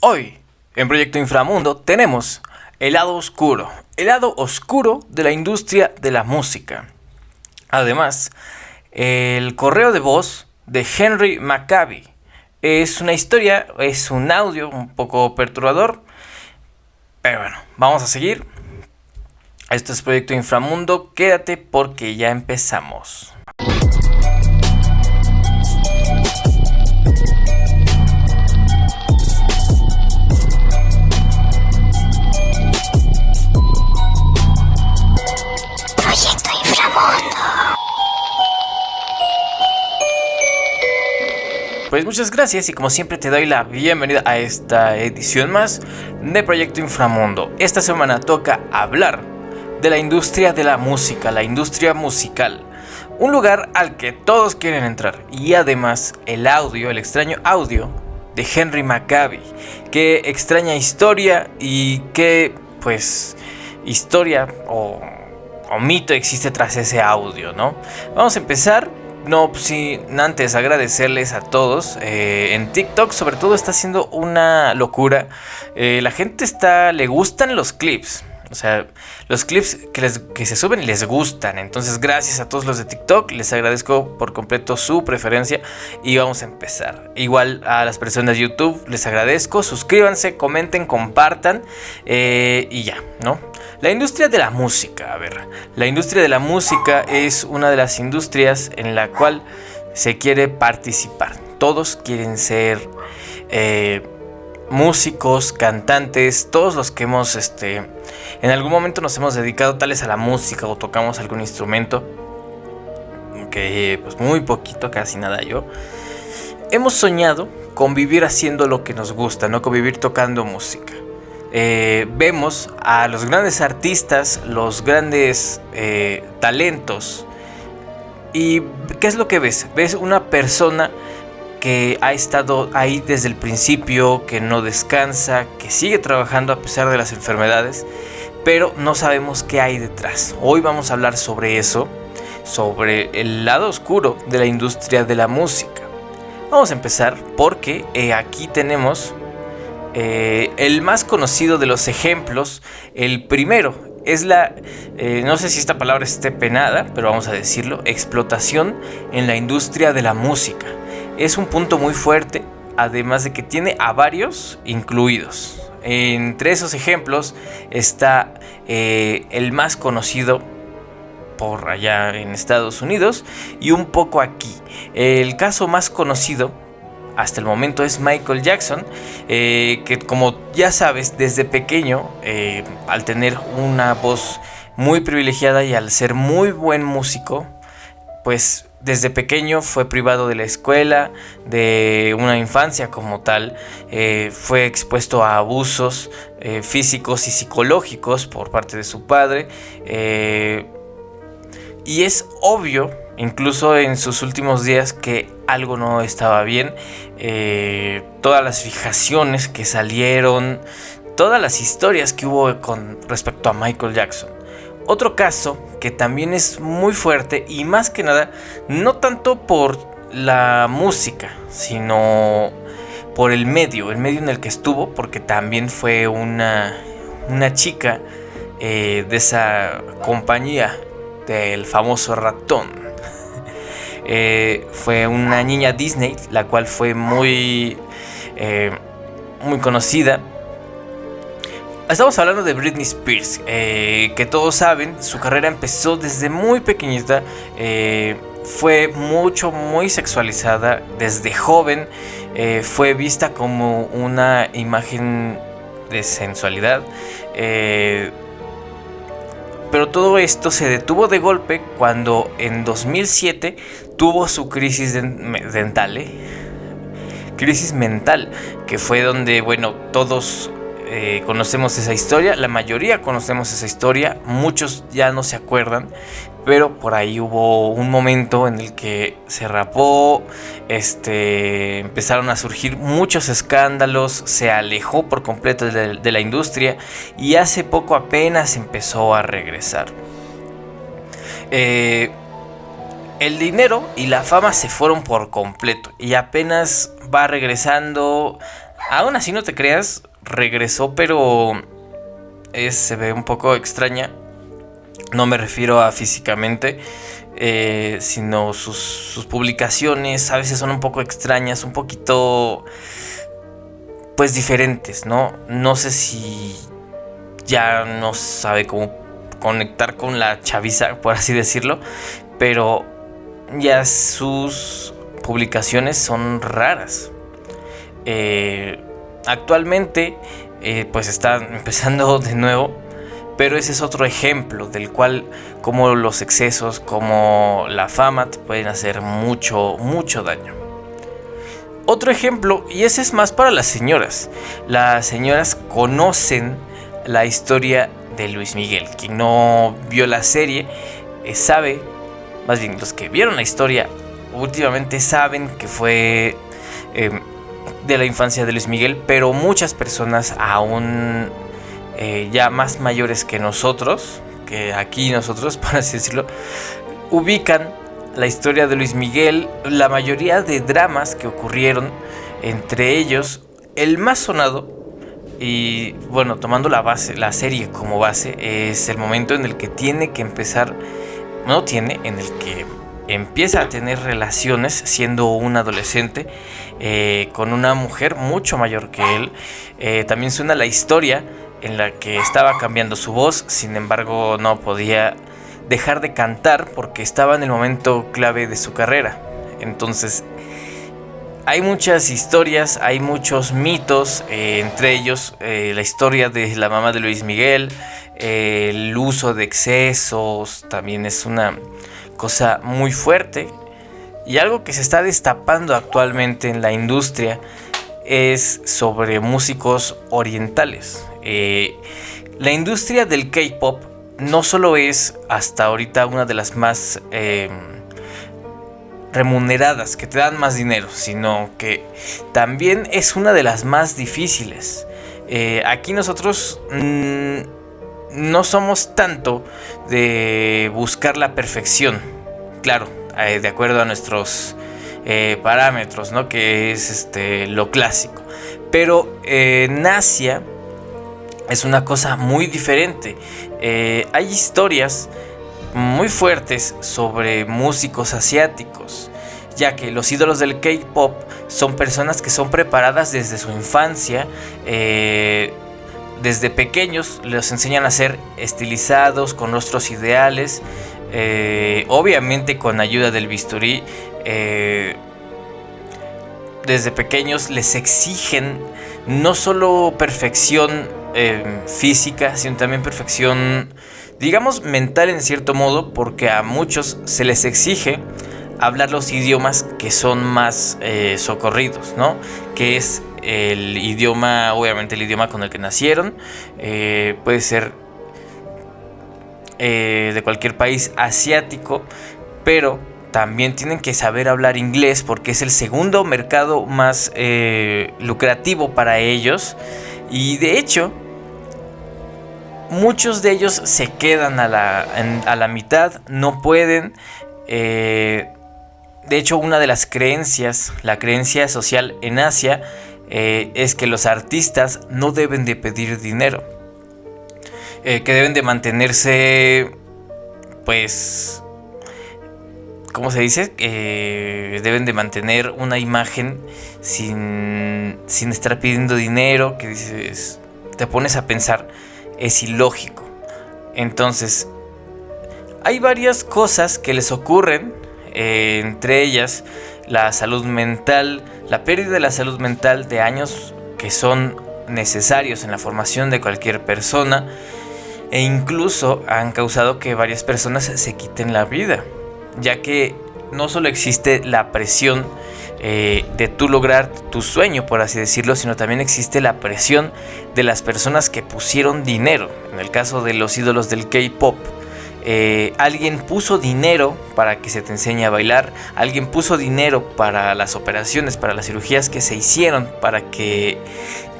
Hoy, en Proyecto Inframundo, tenemos el lado oscuro, el lado oscuro de la industria de la música. Además, el correo de voz de Henry Maccabi. Es una historia, es un audio un poco perturbador, pero bueno, vamos a seguir. Esto es Proyecto Inframundo, quédate porque ya empezamos. Pues muchas gracias y como siempre te doy la bienvenida a esta edición más de Proyecto Inframundo. Esta semana toca hablar de la industria de la música, la industria musical. Un lugar al que todos quieren entrar y además el audio, el extraño audio de Henry Maccabi. Qué extraña historia y qué pues historia o, o mito existe tras ese audio, ¿no? Vamos a empezar no, pues sí, antes agradecerles a todos. Eh, en TikTok sobre todo está haciendo una locura. Eh, la gente está, le gustan los clips. O sea, los clips que, les, que se suben les gustan. Entonces, gracias a todos los de TikTok. Les agradezco por completo su preferencia. Y vamos a empezar. Igual a las personas de YouTube les agradezco. Suscríbanse, comenten, compartan. Eh, y ya, ¿no? La industria de la música. A ver, la industria de la música es una de las industrias en la cual se quiere participar. Todos quieren ser... Eh, músicos, cantantes, todos los que hemos, este, en algún momento nos hemos dedicado tales a la música o tocamos algún instrumento, que pues muy poquito, casi nada yo, hemos soñado con vivir haciendo lo que nos gusta, no con vivir tocando música. Eh, vemos a los grandes artistas, los grandes eh, talentos, y ¿qué es lo que ves? Ves una persona que ha estado ahí desde el principio, que no descansa, que sigue trabajando a pesar de las enfermedades, pero no sabemos qué hay detrás. Hoy vamos a hablar sobre eso, sobre el lado oscuro de la industria de la música. Vamos a empezar porque eh, aquí tenemos eh, el más conocido de los ejemplos, el primero, es la, eh, no sé si esta palabra esté penada, pero vamos a decirlo, explotación en la industria de la música es un punto muy fuerte, además de que tiene a varios incluidos. Entre esos ejemplos está eh, el más conocido por allá en Estados Unidos y un poco aquí. El caso más conocido hasta el momento es Michael Jackson, eh, que como ya sabes, desde pequeño, eh, al tener una voz muy privilegiada y al ser muy buen músico, pues desde pequeño fue privado de la escuela, de una infancia como tal, eh, fue expuesto a abusos eh, físicos y psicológicos por parte de su padre. Eh, y es obvio, incluso en sus últimos días, que algo no estaba bien. todas las fijaciones que salieron, todas las historias que hubo con respecto a Michael Jackson. Otro caso que también es muy fuerte y más que nada, no tanto por la música, sino por el medio, el medio en el que estuvo, porque también fue una, una chica eh, de esa compañía del famoso ratón. Eh, fue una niña Disney, la cual fue muy, eh, muy conocida Estamos hablando de Britney Spears, eh, que todos saben, su carrera empezó desde muy pequeñita, eh, fue mucho, muy sexualizada desde joven, eh, fue vista como una imagen de sensualidad. pero todo esto se detuvo de golpe cuando en 2007 tuvo su crisis dental. Crisis mental, que fue donde, bueno, todos eh, conocemos esa historia, la mayoría conocemos esa historia, muchos ya no se acuerdan, pero por ahí hubo un momento en el que se rapó, este, empezaron a surgir muchos escándalos, se alejó por completo de, la industria y hace poco apenas empezó a regresar. Eh, el dinero y la fama se fueron por completo y apenas va regresando aún así no te creas, regresó, pero se ve un poco extraña. No me refiero a físicamente, eh, sino sus, sus, publicaciones a veces son un poco extrañas, un poquito, pues diferentes, ¿no? No sé si ya no sabe cómo conectar con la chaviza, por así decirlo, pero ya sus publicaciones son raras. Eh, actualmente, eh, pues está empezando de nuevo, pero ese es otro ejemplo del cual como los excesos, como la fama te pueden hacer mucho, mucho daño. Otro ejemplo, y ese es más para las señoras. Las señoras conocen la historia de Luis Miguel. Quien no vio la serie eh, sabe, más bien los que vieron la historia últimamente saben que fue em, de la infancia de Luis Miguel, pero muchas personas aún eh, ya más mayores que nosotros, que aquí nosotros, por así decirlo, ubican la historia de Luis Miguel, la mayoría de dramas que ocurrieron, entre ellos el más sonado y bueno, tomando la base, la serie como base, es el momento en el que tiene que empezar, no tiene, en el que empieza a tener relaciones siendo un adolescente eh, con una mujer mucho mayor que él. Eh, también suena la historia en la que estaba cambiando su voz, sin embargo no podía dejar de cantar porque estaba en el momento clave de su carrera. Entonces hay muchas historias, hay muchos mitos, eh, entre ellos la historia de la mamá de Luis Miguel, el uso de excesos, también es una cosa muy fuerte. Y algo que se está destapando actualmente en la industria es sobre músicos orientales. la industria del K-Pop no solo es hasta ahorita una de las más remuneradas, que te dan más dinero, sino que también es una de las más difíciles. Eh, aquí nosotros mm, no somos tanto de buscar la perfección, claro, eh, de acuerdo a nuestros eh, parámetros, ¿no? Que es este, lo clásico. Pero en Asia es una cosa muy diferente. hay historias muy fuertes sobre músicos asiáticos, ya que los ídolos del K-Pop son personas que son preparadas desde su infancia, eh, desde pequeños los enseñan a ser estilizados, con rostros ideales, eh, obviamente con ayuda del bisturí. Eh, desde pequeños les exigen no solo perfección física, sino también perfección digamos mental en cierto modo, porque a muchos se les exige hablar los idiomas que son más eh, socorridos, ¿no? Que es el idioma, obviamente el idioma con el que nacieron, eh, puede ser eh, de cualquier país asiático, pero también tienen que saber hablar inglés porque es el segundo mercado más lucrativo para ellos. Y de hecho, muchos de ellos se quedan a la, a la mitad, no pueden. Eh, de hecho, una de las creencias, la creencia social en Asia, eh, es que los artistas no deben de pedir dinero. Eh, que deben de mantenerse, pues, ¿cómo se dice? deben de mantener una imagen sin, sin estar pidiendo dinero, que dices, te pones a pensar es ilógico. Entonces, hay varias cosas que les ocurren, eh, entre ellas la salud mental, la pérdida de la salud mental de años que son necesarios en la formación de cualquier persona e incluso han causado que varias personas se quiten la vida, ya que no solo existe la presión eh, de tú lograr tu sueño, por así decirlo, sino también existe la presión de las personas que pusieron dinero. En el caso de los ídolos del K-Pop, eh, alguien puso dinero para que se te enseñe a bailar, alguien puso dinero para las operaciones, para las cirugías que se hicieron, para que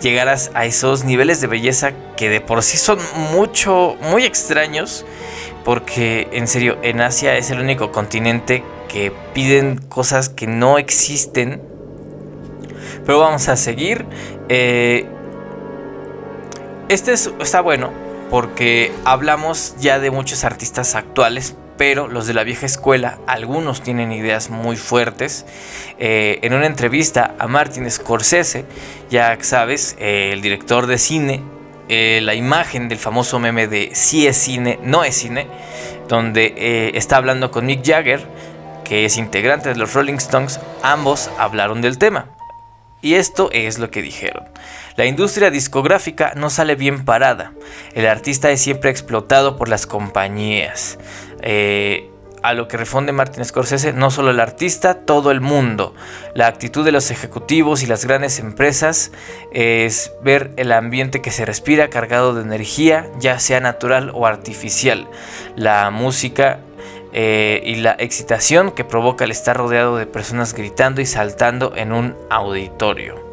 llegaras a esos niveles de belleza que de por sí son mucho, muy extraños, porque en serio, en Asia es el único continente que piden cosas que no existen Pero vamos a seguir. Eh, este está bueno porque hablamos ya de muchos artistas actuales, pero los de la vieja escuela, algunos tienen ideas muy fuertes. Eh, en una entrevista a Martin Scorsese, ya sabes, eh, el director de cine, la imagen del famoso meme de si es cine, no es cine, donde está hablando con Mick Jagger, que es integrante de los Rolling Stones, ambos hablaron del tema. Y esto es lo que dijeron. La industria discográfica no sale bien parada. El artista es siempre explotado por las compañías. Eh, a lo que responde Martin Scorsese, no solo el artista, todo el mundo. La actitud de los ejecutivos y las grandes empresas es ver el ambiente que se respira cargado de energía, ya sea natural o artificial. La música eh, y la excitación que provoca el estar rodeado de personas gritando y saltando en un auditorio.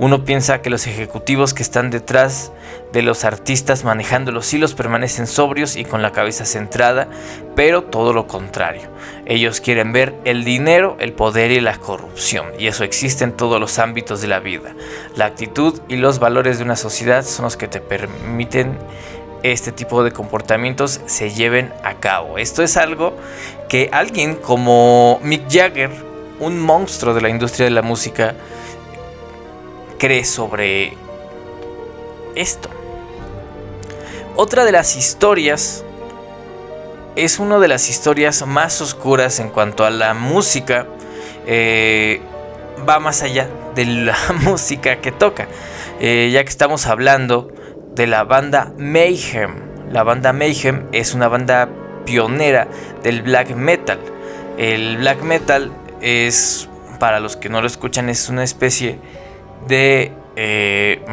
Uno piensa que los ejecutivos que están detrás de los artistas manejando los hilos permanecen sobrios y con la cabeza centrada, pero todo lo contrario. Ellos quieren ver el dinero, el poder y la corrupción, y eso existe en todos los ámbitos de la vida. La actitud y los valores de una sociedad son los que te permiten este tipo de comportamientos se lleven a cabo. Esto es algo que alguien como Mick Jagger, un monstruo de la industria de la música, cree sobre esto. Otra de las historias es una de las historias más oscuras en cuanto a la música. Eh, va más allá de la música que toca. Eh, ya que estamos hablando de la banda Mayhem. La banda Mayhem es una banda pionera del black metal. El black metal es, para los que no lo escuchan, es una especie de... Eh,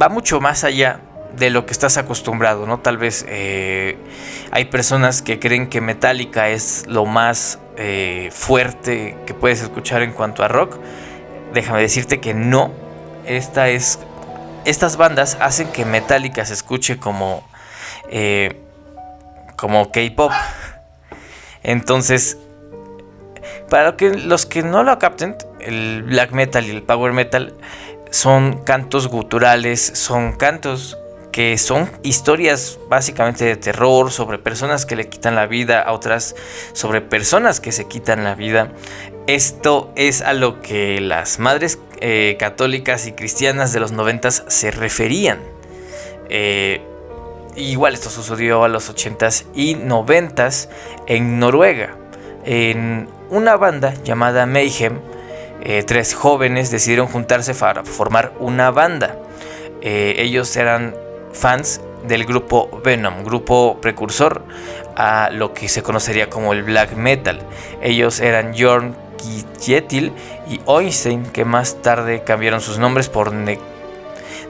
va mucho más allá de lo que estás acostumbrado, ¿no? Tal vez eh, hay personas que creen que Metallica es lo más eh, fuerte que puedes escuchar en cuanto a rock. Déjame decirte que no. Esta es estas bandas hacen que Metallica se escuche como, como K-pop. Entonces, para que, los que no lo capten, el black metal y el power metal son cantos guturales, son cantos que son historias básicamente de terror sobre personas que le quitan la vida a otras, sobre personas que se quitan la vida. Esto es a lo que las madres eh, católicas y cristianas de los noventas se referían. Eh, igual esto sucedió a los 80s y 90s en Noruega. En una banda llamada Mayhem, eh, tres jóvenes decidieron juntarse para formar una banda. ellos eran fans del grupo Venom, grupo precursor a lo que se conocería como el black metal. Ellos eran Jorn Jetil y Oinstein, que más tarde cambiaron sus nombres por ne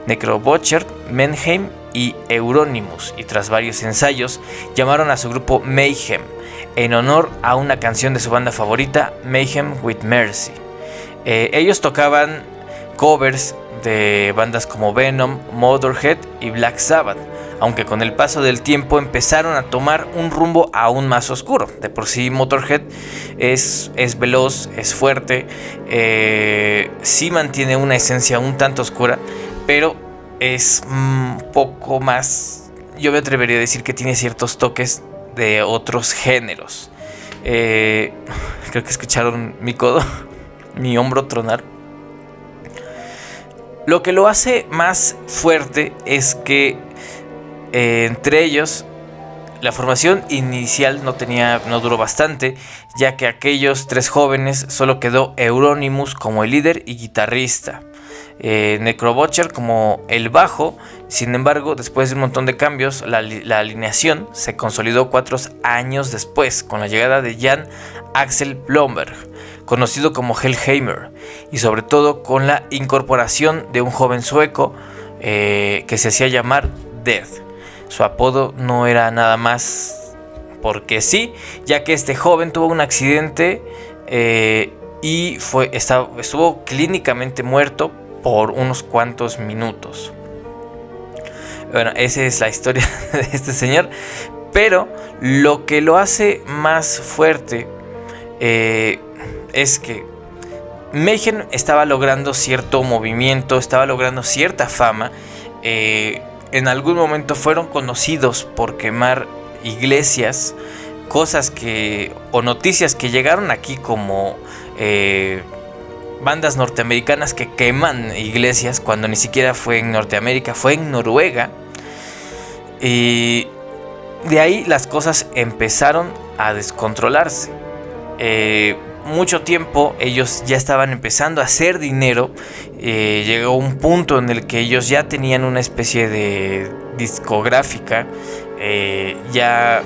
Necrobutcher, Menheim y Euronymous, y tras varios ensayos llamaron a su grupo Mayhem, en honor a una canción de su banda favorita, Mayhem with Mercy. Eh, ellos tocaban covers de bandas como Venom, Motorhead y Black Sabbath aunque con el paso del tiempo empezaron a tomar un rumbo aún más oscuro. De por sí Motorhead es, es veloz, es fuerte, eh, sí mantiene una esencia un tanto oscura, pero es un poco más, yo me atrevería a decir que tiene ciertos toques de otros géneros. Eh, creo que escucharon mi codo, mi hombro tronar. Lo que lo hace más fuerte es que eh, entre ellos, la formación inicial no, tenía, no duró bastante, ya que aquellos tres jóvenes solo quedó Euronymous como el líder y guitarrista. Eh, Necrobutcher como el bajo. Sin embargo, después de un montón de cambios, la, alineación se consolidó cuatro años después con la llegada de Jan Axel Blomberg, conocido como Hellheimer, y sobre todo con la incorporación de un joven sueco eh, que se hacía llamar Death. Su apodo no era nada más porque sí, ya que este joven tuvo un accidente eh, y fue, estuvo clínicamente muerto por unos cuantos minutos. Bueno, esa es la historia de este señor. Pero lo que lo hace más fuerte eh, es que Mayhem estaba logrando cierto movimiento, estaba logrando cierta fama. Eh, en algún momento fueron conocidos por quemar iglesias, cosas que o noticias que llegaron aquí como eh, bandas norteamericanas que queman iglesias cuando ni siquiera fue en Norteamérica, fue en Noruega. Y de ahí las cosas empezaron a descontrolarse. Eh, mucho tiempo ellos ya estaban empezando a hacer dinero. Eh, llegó un punto en el que ellos ya tenían una especie de discográfica. Eh, ya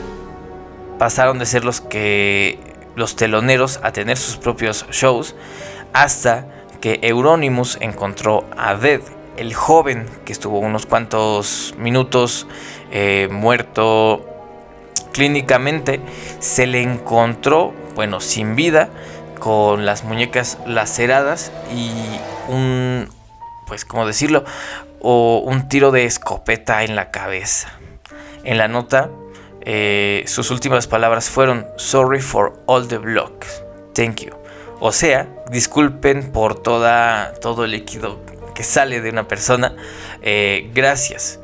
pasaron de ser los que los teloneros a tener sus propios shows hasta que Euronymous encontró a Dead, el joven que estuvo unos cuantos minutos eh, muerto clínicamente, se le encontró, bueno, sin vida, con las muñecas laceradas y un, pues, ¿cómo decirlo? O un tiro de escopeta en la cabeza. En la nota, eh, sus últimas palabras fueron, sorry for all the blocks, thank you. O sea, disculpen por toda, todo el líquido que sale de una persona. Eh, gracias.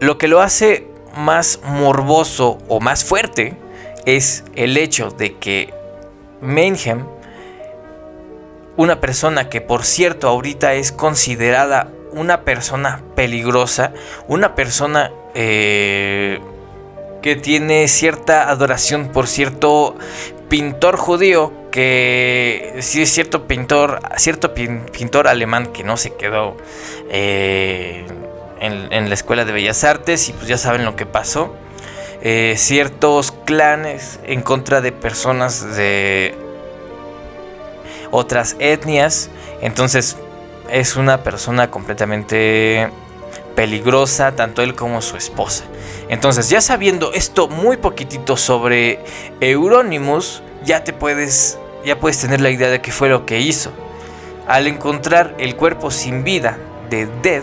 Lo que lo hace más morboso o más fuerte es el hecho de que Mayhem, una persona que por cierto ahorita es considerada una persona peligrosa, una persona eh, que tiene cierta adoración por cierto pintor judío que sí es cierto pintor, cierto pintor alemán que no se quedó eh, en, la escuela de bellas artes y pues ya saben lo que pasó. Eh, ciertos clanes en contra de personas de otras etnias. Entonces es una persona completamente peligrosa, tanto él como su esposa. Entonces, ya sabiendo esto muy poquitito sobre Euronymous, ya te puedes ya puedes tener la idea de qué fue lo que hizo. Al encontrar el cuerpo sin vida de Dead,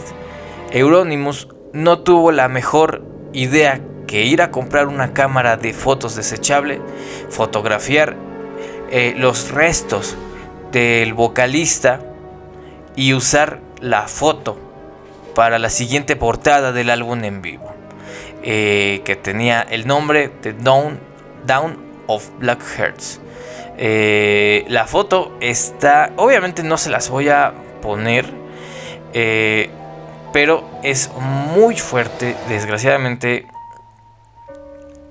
Euronymous no tuvo la mejor idea que ir a comprar una cámara de fotos desechable, fotografiar eh, los restos del vocalista y usar la foto para la siguiente portada del álbum en vivo, eh, que tenía el nombre de Down, Down of Black Hearts. Eh, la foto está, obviamente no se las voy a poner, pero es muy fuerte, desgraciadamente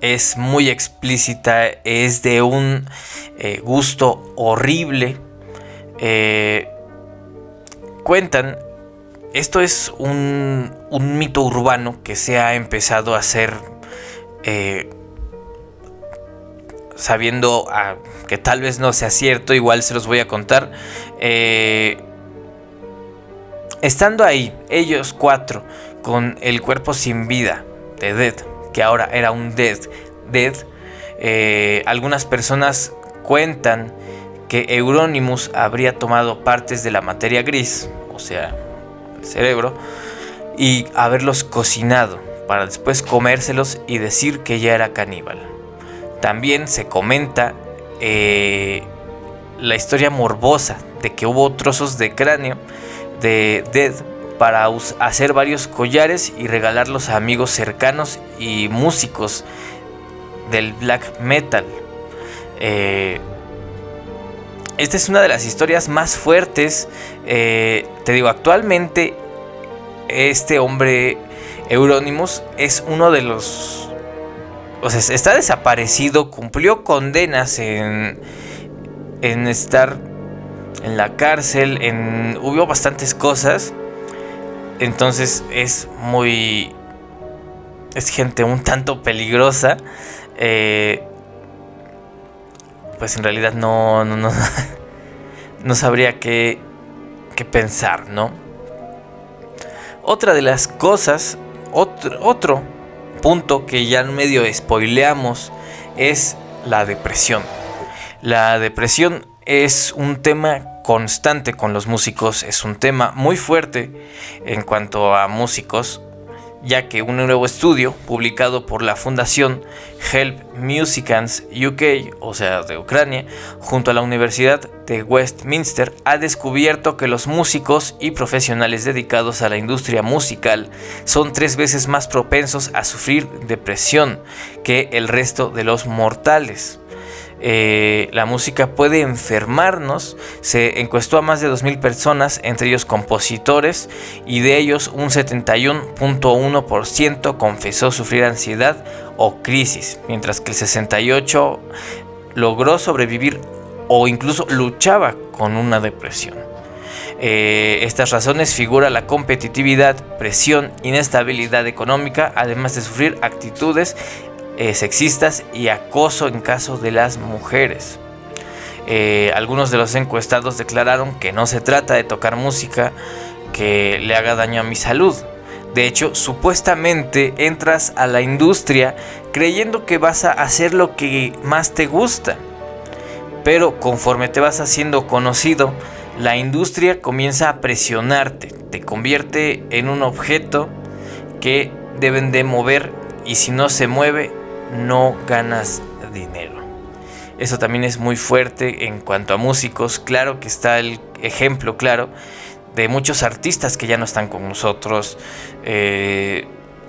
es muy explícita, es de un eh, gusto horrible. cuentan, esto es un, un, mito urbano que se ha empezado a hacer sabiendo ah, que tal vez no sea cierto, igual se los voy a contar. Eh, estando ahí, ellos cuatro, con el cuerpo sin vida de Dead, que ahora era un Dead, Dead, eh, algunas personas cuentan que Euronymous habría tomado partes de la materia gris, o sea, el cerebro, y haberlos cocinado para después comérselos y decir que ya era caníbal. También se comenta eh, la historia morbosa de que hubo trozos de cráneo de Dead para hacer varios collares y regalarlos a amigos cercanos y músicos del black metal. Eh, esta es una de las historias más fuertes. Eh, te digo, actualmente este hombre Euronymous es uno de los o sea, está desaparecido, cumplió condenas en, en estar en la cárcel, en, hubo bastantes cosas. Entonces es muy... Es gente un tanto peligrosa. Eh, pues en realidad no, no, no, no sabría qué, qué pensar, ¿no? Otra de las cosas, otro, otro punto que ya en medio spoileamos es la depresión. La depresión es un tema constante con los músicos, es un tema muy fuerte en cuanto a músicos. ya que un nuevo estudio publicado por la fundación Help Musicians UK, o sea, de Ucrania, junto a la Universidad de Westminster, ha descubierto que los músicos y profesionales dedicados a la industria musical son tres veces más propensos a sufrir depresión que el resto de los mortales. Eh, la música puede enfermarnos. Se encuestó a más de 2.000 personas, entre ellos compositores, y de ellos un 71.1% confesó sufrir ansiedad o crisis, mientras que el 68% logró sobrevivir o incluso luchaba con una depresión. Eh, estas razones figura la competitividad, presión, inestabilidad económica, además de sufrir actitudes eh, sexistas y acoso en caso de las mujeres. Eh, algunos de los encuestados declararon que no se trata de tocar música que le haga daño a mi salud. De hecho, supuestamente entras a la industria creyendo que vas a hacer lo que más te gusta. Pero conforme te vas haciendo conocido, la industria comienza a presionarte, te convierte en un objeto que deben de mover y si no se mueve no ganas dinero. Eso también es muy fuerte en cuanto a músicos. Claro que está el ejemplo, claro, de muchos artistas que ya no están con nosotros. Eh,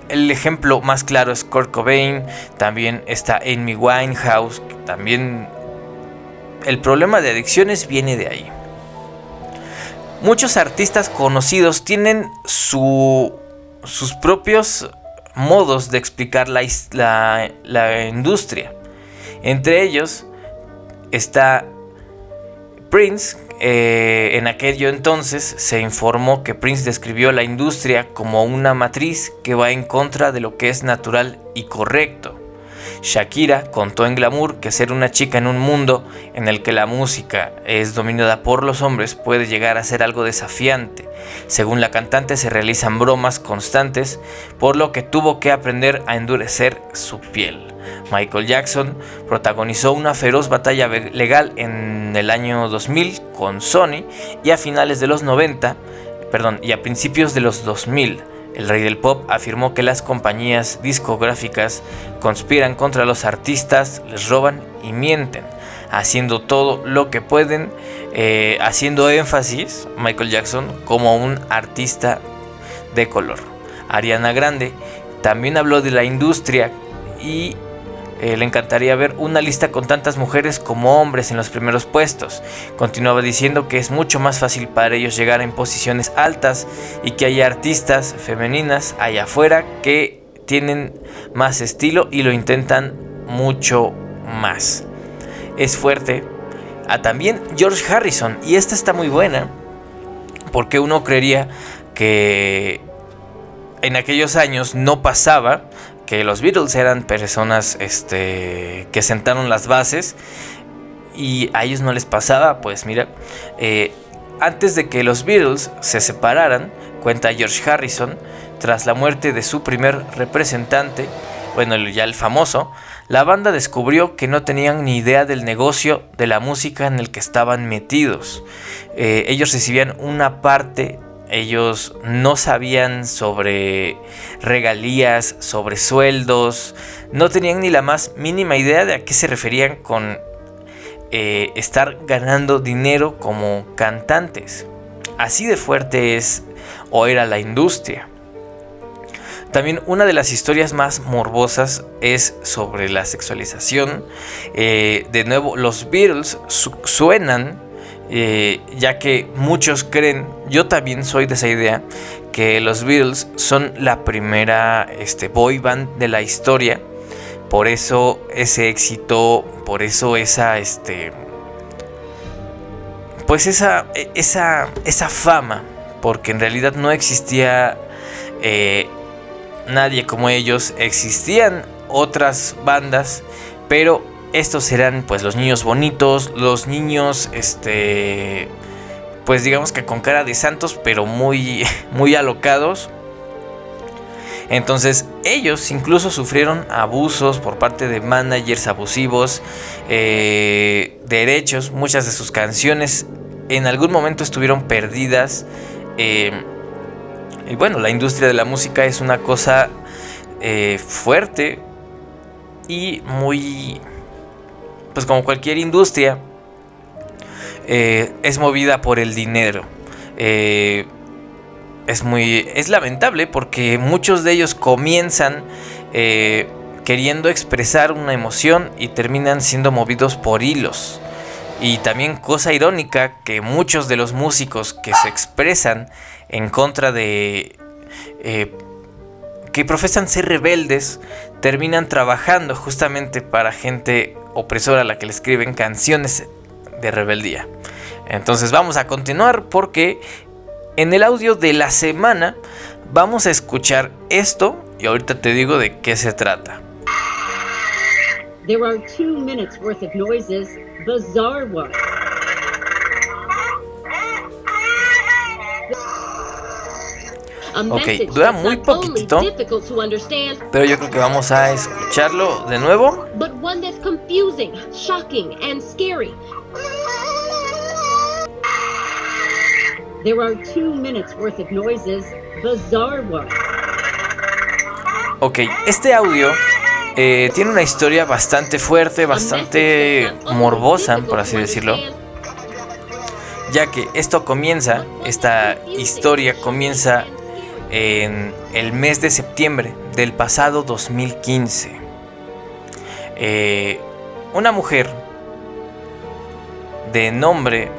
el ejemplo más claro es Kurt Cobain, también está Amy Winehouse, también el problema de adicciones viene de ahí. Muchos artistas conocidos tienen su, sus propios modos de explicar la, la, industria. Entre ellos está Prince. Eh, en aquello entonces se informó que Prince describió la industria como una matriz que va en contra de lo que es natural y correcto. Shakira contó en Glamour que ser una chica en un mundo en el que la música es dominada por los hombres puede llegar a ser algo desafiante. Según la cantante se realizan bromas constantes, por lo que tuvo que aprender a endurecer su piel. Michael Jackson protagonizó una feroz batalla legal en el año 2000 con Sony y a finales de los 90, perdón, y a principios de los 2000 el rey del pop afirmó que las compañías discográficas conspiran contra los artistas, les roban y mienten, haciendo todo lo que pueden, eh, haciendo énfasis Michael Jackson como un artista de color. Ariana Grande también habló de la industria y eh, le encantaría ver una lista con tantas mujeres como hombres en los primeros puestos. Continuaba diciendo que es mucho más fácil para ellos llegar en posiciones altas y que hay artistas femeninas allá afuera que tienen más estilo y lo intentan mucho más. Es fuerte. Ah, también George Harrison, y esta está muy buena, porque uno creería que en aquellos años no pasaba, que los Beatles eran personas este, que sentaron las bases y a ellos no les pasaba, pues mira, eh, antes de que los Beatles se separaran, cuenta George Harrison, tras la muerte de su primer representante, bueno, ya el famoso, la banda descubrió que no tenían ni idea del negocio de la música en el que estaban metidos. Eh, ellos recibían una parte ellos no sabían sobre regalías, sobre sueldos, no tenían ni la más mínima idea de a qué se referían con eh, estar ganando dinero como cantantes. Así de fuerte es o era la industria. También una de las historias más morbosas es sobre la sexualización. Eh, de nuevo, los Beatles suenan eh, ya que muchos creen, yo también soy de esa idea, que los Beatles son la primera este, boy band de la historia, por eso ese éxito, por eso esa, este, pues esa, esa, esa fama, porque en realidad no existía eh, nadie como ellos, existían otras bandas, pero estos serán pues los niños bonitos, los niños este pues digamos que con cara de santos, pero muy muy alocados. Entonces ellos incluso sufrieron abusos por parte de managers abusivos, eh, derechos, muchas de sus canciones en algún momento estuvieron perdidas. Eh, y bueno, la industria de la música es una cosa eh, fuerte y muy, pues como cualquier industria, eh, es movida por el dinero. Eh, es muy, es lamentable porque muchos de ellos comienzan queriendo expresar una emoción y terminan siendo movidos por hilos. Y también cosa irónica que muchos de los músicos que se expresan en contra de... Eh, que profesan ser rebeldes, terminan trabajando justamente para gente opresora a la que le escriben canciones de rebeldía. Entonces vamos a continuar porque en el audio de la semana vamos a escuchar esto y ahorita te digo de qué se trata. Ok, dura muy poquitito, pero yo creo que vamos a escucharlo de nuevo. But one that's confusing, shocking, and scary. There are two minutes worth of noises, bizarre ones. Ok, este audio eh, tiene una historia bastante fuerte, bastante morbosa, por así decirlo. Ya que esto comienza, esta historia comienza en el mes de septiembre del pasado 2015. Eh, una mujer de nombre...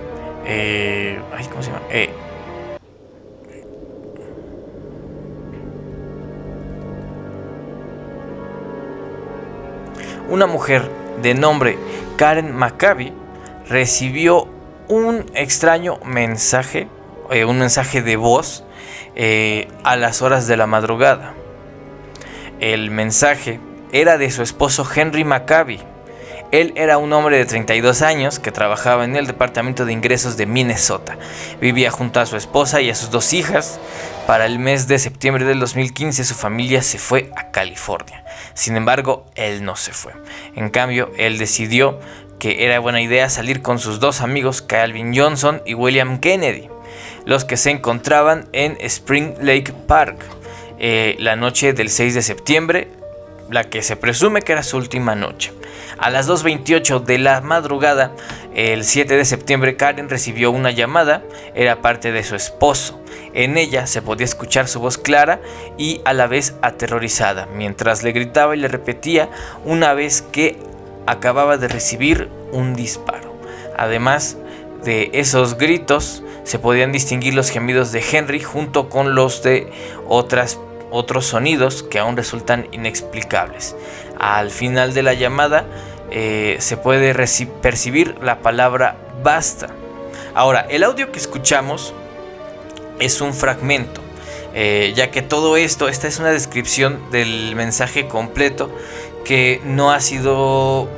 Eh, ¿Cómo se llama? Eh, una mujer de nombre Karen Maccabi recibió un extraño mensaje, un mensaje de voz eh, a las horas de la madrugada. El mensaje era de su esposo Henry Maccabi. Él era un hombre de 32 años que trabajaba en el Departamento de Ingresos de Minnesota. Vivía junto a su esposa y a sus dos hijas. Para el mes de septiembre del 2015 su familia se fue a California. Sin embargo, él no se fue. En cambio, él decidió que era buena idea salir con sus dos amigos Calvin Johnson y William Kennedy los que se encontraban en Spring Lake Park eh, la noche del 6 de septiembre, la que se presume que era su última noche. A las 2.28 de la madrugada, el 7 de septiembre, Karen recibió una llamada, era parte de su esposo. En ella se podía escuchar su voz clara y a la vez aterrorizada, mientras le gritaba y le repetía una vez que acababa de recibir un disparo. Además de esos gritos, se podían distinguir los gemidos de Henry junto con los de otras, otros sonidos que aún resultan inexplicables. Al final de la llamada eh, se puede percibir la palabra basta. Ahora, el audio que escuchamos es un fragmento, eh, ya que todo esto, esta es una descripción del mensaje completo que no ha sido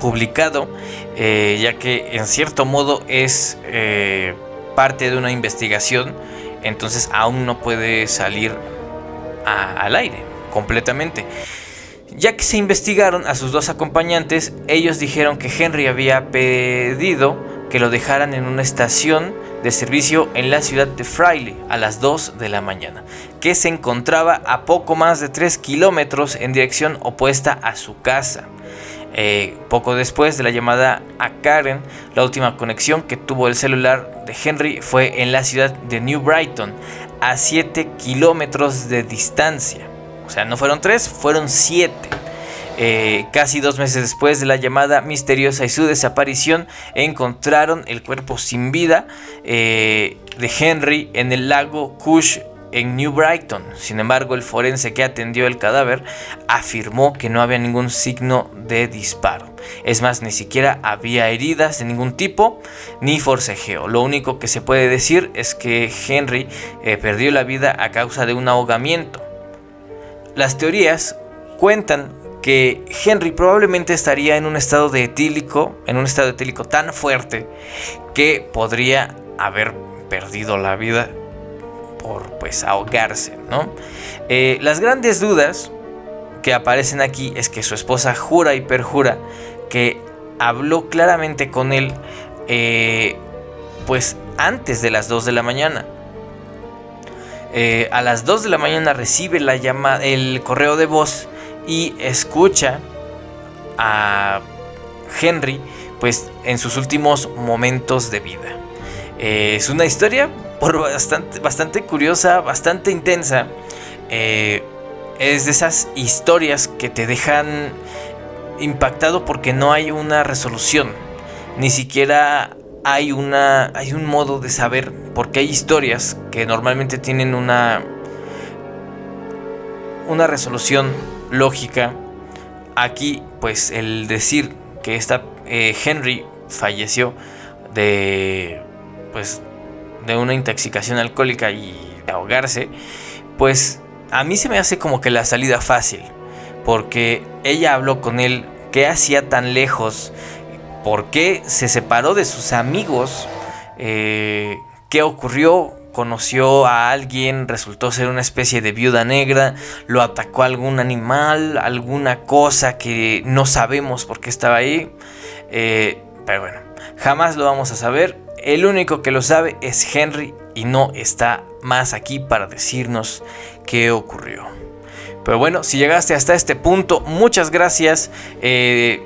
publicado, eh, ya que en cierto modo es parte de una investigación, entonces aún no puede salir al aire completamente. Ya que se investigaron a sus dos acompañantes, ellos dijeron que Henry había pedido que lo dejaran en una estación de servicio en la ciudad de Fraile a las 2 de la mañana, que se encontraba a poco más de 3 kilómetros en dirección opuesta a su casa. Eh, poco después de la llamada a Karen, la última conexión que tuvo el celular de Henry fue en la ciudad de New Brighton, a 7 kilómetros de distancia. O sea, no fueron 3, fueron 7. Eh, casi dos meses después de la llamada misteriosa y su desaparición, encontraron el cuerpo sin vida eh, de Henry en el lago Cush en New Brighton. Sin embargo, el forense que atendió el cadáver afirmó que no había ningún signo de disparo. Es más, ni siquiera había heridas de ningún tipo ni forcejeo. Lo único que se puede decir es que Henry eh, perdió la vida a causa de un ahogamiento. Las teorías cuentan que Henry probablemente estaría en un estado de etílico, en un estado etílico tan fuerte que podría haber perdido la vida pues ahogarse, ¿no? Eh, las grandes dudas que aparecen aquí es que su esposa jura y perjura que habló claramente con él eh, pues antes de las 2 de la mañana. eh, a las 2 de la mañana recibe la llama, el correo de voz y escucha a Henry pues en sus últimos momentos de vida. Eh, es una historia por bastante, bastante curiosa, bastante intensa. Eh, es de esas historias que te dejan impactado porque no hay una resolución. Ni siquiera hay una hay un modo de saber porque hay historias que normalmente tienen una una resolución lógica. Aquí pues el decir que esta eh, Henry falleció de pues de una intoxicación alcohólica y de ahogarse, pues a mí se me hace como que la salida fácil, porque ella habló con él, qué hacía tan lejos, por qué se separó de sus amigos, eh, qué ocurrió, conoció a alguien, resultó ser una especie de viuda negra, lo atacó algún animal, alguna cosa que no sabemos por qué estaba ahí, eh, pero bueno, jamás lo vamos a saber. El único que lo sabe es Henry y no está más aquí para decirnos qué ocurrió. Pero bueno, si llegaste hasta este punto, muchas gracias. Eh,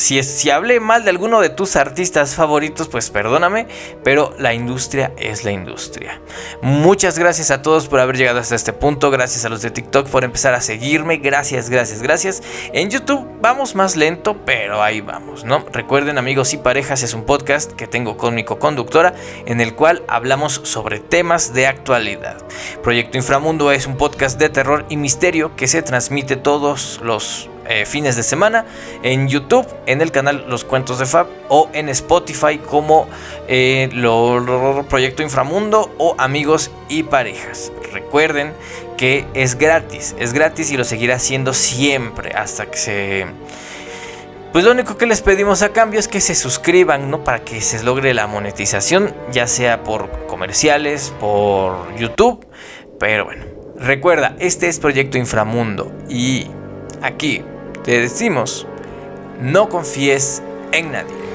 si, si hablé mal de alguno de tus artistas favoritos, pues perdóname, pero la industria es la industria. Muchas gracias a todos por haber llegado hasta este punto, gracias a los de TikTok por empezar a seguirme, gracias, gracias, gracias. En YouTube vamos más lento, pero ahí vamos, ¿no? Recuerden amigos y parejas, es un podcast que tengo con mi co-conductora en el cual hablamos sobre temas de actualidad. Proyecto Inframundo es un podcast de terror y misterio que se transmite todos los eh, fines de semana en YouTube, en el canal Los Cuentos de Fab o en Spotify como eh, lo, Proyecto Inframundo o Amigos y Parejas. Recuerden que es gratis, es gratis y lo seguirá haciendo siempre hasta que se... Pues lo único que les pedimos a cambio es que se suscriban, ¿no? Para que se logre la monetización, ya sea por comerciales, por YouTube. Pero bueno, recuerda, este es Proyecto Inframundo y aquí te decimos, no confíes en nadie.